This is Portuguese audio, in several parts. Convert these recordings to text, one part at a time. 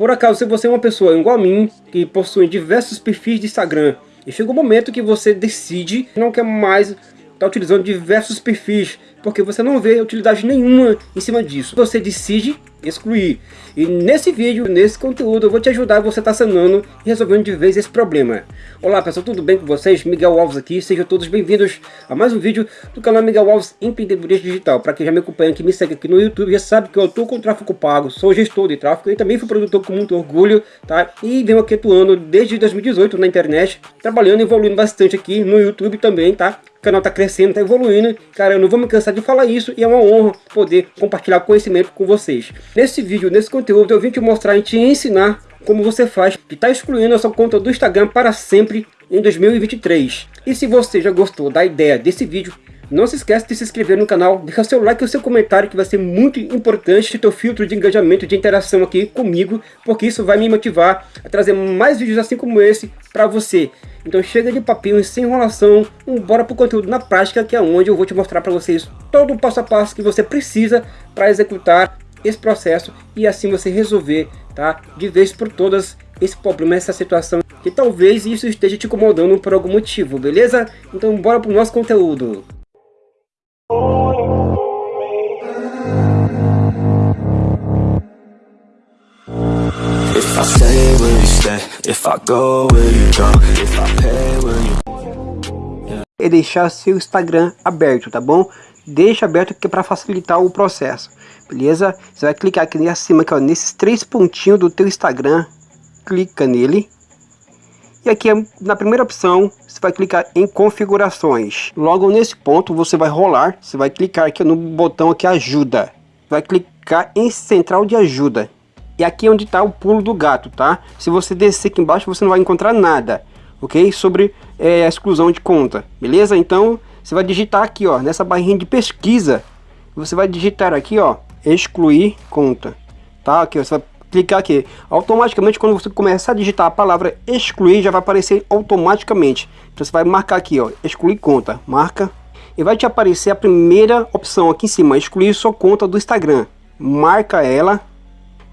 Por acaso, se você é uma pessoa igual a mim, que possui diversos perfis de Instagram, e chega um momento que você decide não quer mais estar utilizando diversos perfis, porque você não vê utilidade nenhuma em cima disso. Você decide excluir. E nesse vídeo, nesse conteúdo, eu vou te ajudar você tá sanando e resolvendo de vez esse problema. Olá pessoal, tudo bem com vocês? Miguel Alves aqui, sejam todos bem-vindos a mais um vídeo do canal Miguel Alves Empreendedorismo Digital. Para quem já me acompanha, que me segue aqui no YouTube, já sabe que eu estou com tráfego pago, sou gestor de tráfego e também fui produtor com muito orgulho, tá? E venho aqui atuando desde 2018 na internet, trabalhando e evoluindo bastante aqui no YouTube também, tá? O canal tá crescendo, tá evoluindo. Cara, eu não vou me cansar de falar isso e é uma honra poder compartilhar conhecimento com vocês. Nesse vídeo, nesse conteúdo, eu vim te mostrar e te ensinar como você faz que está excluindo a sua conta do Instagram para sempre em 2023. E se você já gostou da ideia desse vídeo, não se esqueça de se inscrever no canal, deixar seu like e seu comentário que vai ser muito importante teu filtro de engajamento, de interação aqui comigo, porque isso vai me motivar a trazer mais vídeos assim como esse para você. Então chega de papinho sem enrolação, bora pro conteúdo na prática, que é onde eu vou te mostrar para vocês todo o passo a passo que você precisa para executar esse processo e assim você resolver, tá? De vez por todas esse problema, essa situação que talvez isso esteja te incomodando por algum motivo, beleza? Então bora pro nosso conteúdo. If If I go, will you go? If I pay, will you... E deixar seu Instagram aberto, tá bom? Deixa aberto aqui para facilitar o processo, beleza? Você vai clicar aqui acima, aqui, ó, nesses três pontinhos do teu Instagram, clica nele. E aqui na primeira opção, você vai clicar em configurações. Logo nesse ponto, você vai rolar, você vai clicar aqui no botão aqui ajuda. Vai clicar em central de ajuda. E aqui é onde está o pulo do gato, tá? Se você descer aqui embaixo, você não vai encontrar nada, ok? Sobre é, a exclusão de conta, beleza? Então, você vai digitar aqui, ó, nessa barrinha de pesquisa. Você vai digitar aqui, ó, excluir conta, tá? Aqui, ó, você vai clicar aqui. Automaticamente, quando você começar a digitar a palavra excluir, já vai aparecer automaticamente. Então, você vai marcar aqui, ó, excluir conta. Marca. E vai te aparecer a primeira opção aqui em cima, excluir sua conta do Instagram. Marca ela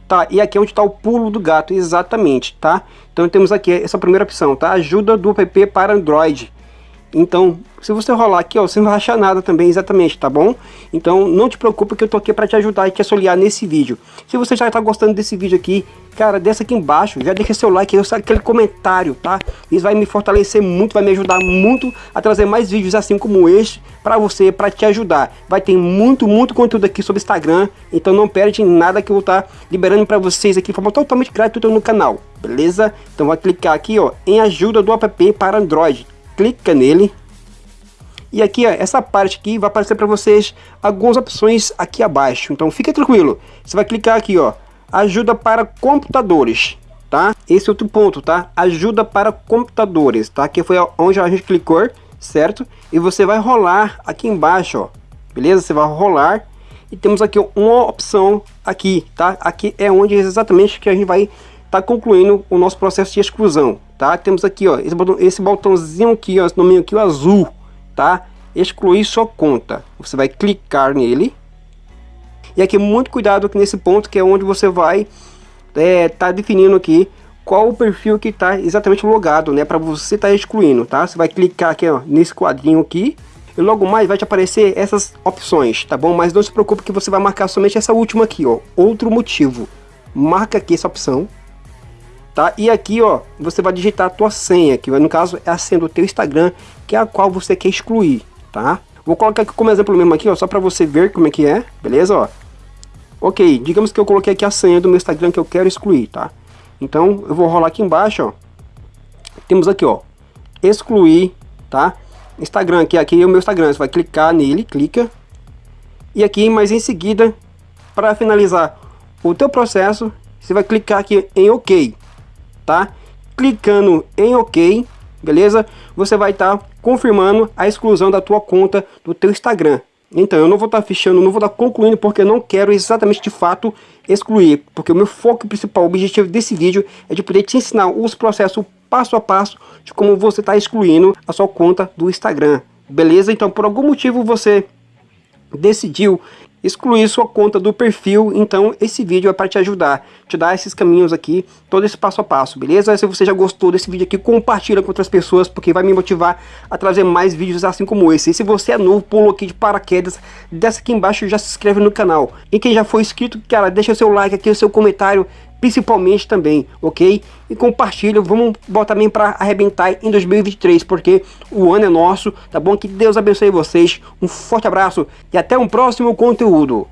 Tá, e aqui é onde está o pulo do gato, exatamente, tá? Então temos aqui essa primeira opção, tá? Ajuda do app para Android. Então, se você rolar aqui, ó, você não vai achar nada também exatamente, tá bom? Então, não te preocupe que eu tô aqui para te ajudar e te auxiliar nesse vídeo. Se você já está gostando desse vídeo aqui, cara, desce aqui embaixo, já deixa seu like, aquele comentário, tá? Isso vai me fortalecer muito, vai me ajudar muito a trazer mais vídeos assim como este para você, para te ajudar. Vai ter muito, muito conteúdo aqui sobre Instagram, então não perde nada que eu vou estar tá liberando para vocês aqui forma totalmente gratuita no canal, beleza? Então vai clicar aqui, ó, em ajuda do app para Android clica nele. E aqui, ó, essa parte aqui vai aparecer para vocês algumas opções aqui abaixo. Então fique tranquilo. Você vai clicar aqui, ó, ajuda para computadores, tá? Esse é outro ponto, tá? Ajuda para computadores, tá? Que foi onde a gente clicou, certo? E você vai rolar aqui embaixo, ó. Beleza? Você vai rolar e temos aqui uma opção aqui, tá? Aqui é onde exatamente que a gente vai estar tá concluindo o nosso processo de exclusão, tá? Temos aqui, ó, esse, botão, esse botãozinho aqui, ó, esse nome aqui, o azul, tá? Excluir sua conta. Você vai clicar nele. E aqui, muito cuidado aqui nesse ponto, que é onde você vai é, tá definindo aqui qual o perfil que está exatamente logado, né? Para você estar tá excluindo, tá? Você vai clicar aqui, ó, nesse quadrinho aqui. E logo mais vai te aparecer essas opções, tá bom? Mas não se preocupe que você vai marcar somente essa última aqui, ó. Outro motivo. Marca aqui essa opção tá? E aqui, ó, você vai digitar a tua senha, que no caso é a senha do teu Instagram, que é a qual você quer excluir, tá? Vou colocar aqui como exemplo mesmo aqui, ó, só para você ver como é que é, beleza, ó? Ok, digamos que eu coloquei aqui a senha do meu Instagram que eu quero excluir, tá? Então, eu vou rolar aqui embaixo, ó. Temos aqui, ó, excluir, tá? Instagram, que aqui é o meu Instagram, você vai clicar nele, clica. E aqui, mas em seguida, para finalizar o teu processo, você vai clicar aqui em OK tá? Clicando em OK, beleza? Você vai estar tá confirmando a exclusão da tua conta do teu Instagram. Então, eu não vou estar tá fechando, não vou estar tá concluindo, porque eu não quero exatamente de fato excluir. Porque o meu foco principal, o objetivo desse vídeo é de poder te ensinar os processos passo a passo de como você está excluindo a sua conta do Instagram. Beleza? Então, por algum motivo você decidiu excluir sua conta do perfil, então esse vídeo é para te ajudar, te dar esses caminhos aqui, todo esse passo a passo, beleza? Se você já gostou desse vídeo aqui, compartilha com outras pessoas, porque vai me motivar a trazer mais vídeos assim como esse. E se você é novo, pulou aqui de paraquedas, desce aqui embaixo e já se inscreve no canal. E quem já foi inscrito, cara, deixa o seu like aqui, o seu comentário, principalmente também, ok? E compartilha, vamos botar também para arrebentar em 2023, porque o ano é nosso, tá bom? Que Deus abençoe vocês, um forte abraço e até um próximo conteúdo.